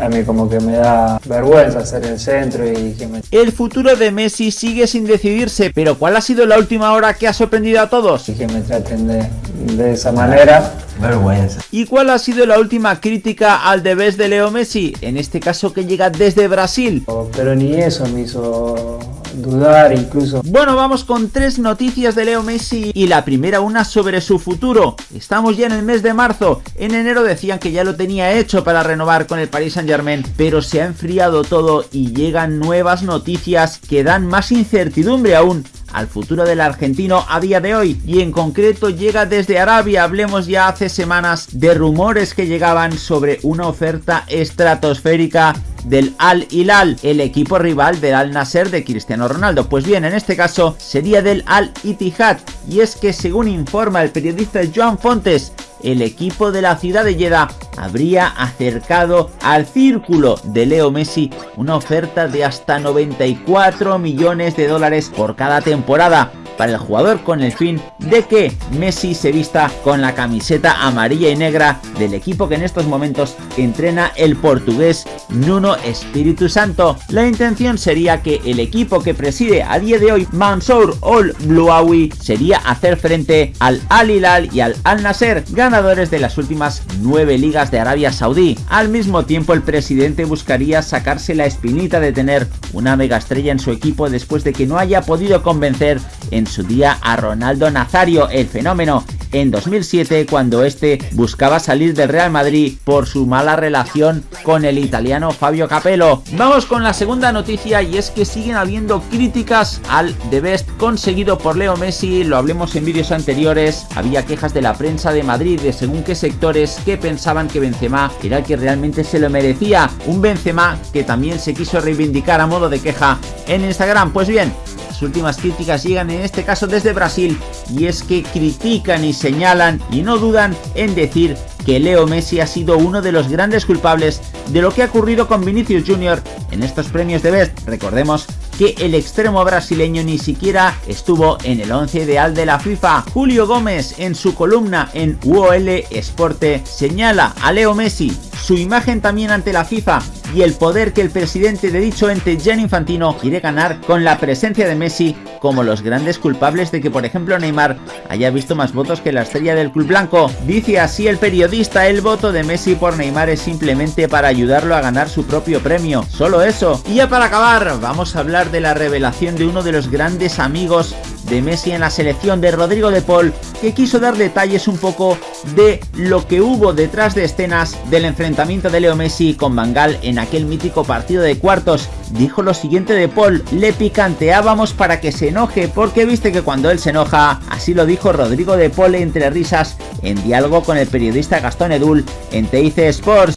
A mí como que me da vergüenza ser el centro y que me... El futuro de Messi sigue sin decidirse, pero ¿cuál ha sido la última hora que ha sorprendido a todos? Y que me traten de, de esa manera. Vergüenza. ¿Y cuál ha sido la última crítica al debes de Leo Messi? En este caso que llega desde Brasil. Pero ni eso me hizo dudar incluso. Bueno, vamos con tres noticias de Leo Messi y la primera una sobre su futuro. Estamos ya en el mes de marzo. En enero decían que ya lo tenía hecho para renovar con el Paris Saint Germain, pero se ha enfriado todo y llegan nuevas noticias que dan más incertidumbre aún al futuro del argentino a día de hoy y en concreto llega desde Arabia, hablemos ya hace semanas de rumores que llegaban sobre una oferta estratosférica del Al Hilal, el equipo rival del Al Nasser de Cristiano Ronaldo. Pues bien, en este caso sería del Al Ittihad. Y es que según informa el periodista Joan Fontes, el equipo de la ciudad de Jeddah habría acercado al círculo de Leo Messi una oferta de hasta 94 millones de dólares por cada temporada para el jugador con el fin de que Messi se vista con la camiseta amarilla y negra del equipo que en estos momentos entrena el portugués Nuno Espíritu Santo. La intención sería que el equipo que preside a día de hoy Mansour Ol Bluawi sería hacer frente al Al Hilal y al Al Nasser, ganadores de las últimas nueve ligas de Arabia Saudí. Al mismo tiempo el presidente buscaría sacarse la espinita de tener una mega estrella en su equipo después de que no haya podido convencer en su día a Ronaldo Nazario, el fenómeno, en 2007 cuando este buscaba salir del Real Madrid por su mala relación con el italiano Fabio Capello. Vamos con la segunda noticia y es que siguen habiendo críticas al The Best conseguido por Leo Messi, lo hablemos en vídeos anteriores, había quejas de la prensa de Madrid de según qué sectores que pensaban que Benzema era el que realmente se lo merecía, un Benzema que también se quiso reivindicar a modo de queja en Instagram, pues bien, últimas críticas llegan en este caso desde Brasil y es que critican y señalan y no dudan en decir que Leo Messi ha sido uno de los grandes culpables de lo que ha ocurrido con Vinicius Jr. en estos premios de Best. Recordemos que el extremo brasileño ni siquiera estuvo en el 11 ideal de la FIFA. Julio Gómez en su columna en UOL Esporte señala a Leo Messi su imagen también ante la FIFA y el poder que el presidente de dicho ente Gianni Infantino quiere ganar con la presencia de Messi como los grandes culpables de que por ejemplo Neymar haya visto más votos que la estrella del club blanco. Dice así el periodista, el voto de Messi por Neymar es simplemente para ayudarlo a ganar su propio premio, solo eso. Y ya para acabar, vamos a hablar de la revelación de uno de los grandes amigos de Messi en la selección de Rodrigo de Paul, que quiso dar detalles un poco de lo que hubo detrás de escenas del enfrentamiento de Leo Messi con Bangal en aquel mítico partido de cuartos. Dijo lo siguiente de Paul, le picanteábamos para que se enoje porque viste que cuando él se enoja, así lo dijo Rodrigo de Paul entre risas en diálogo con el periodista Gastón Edul en TIC Sports.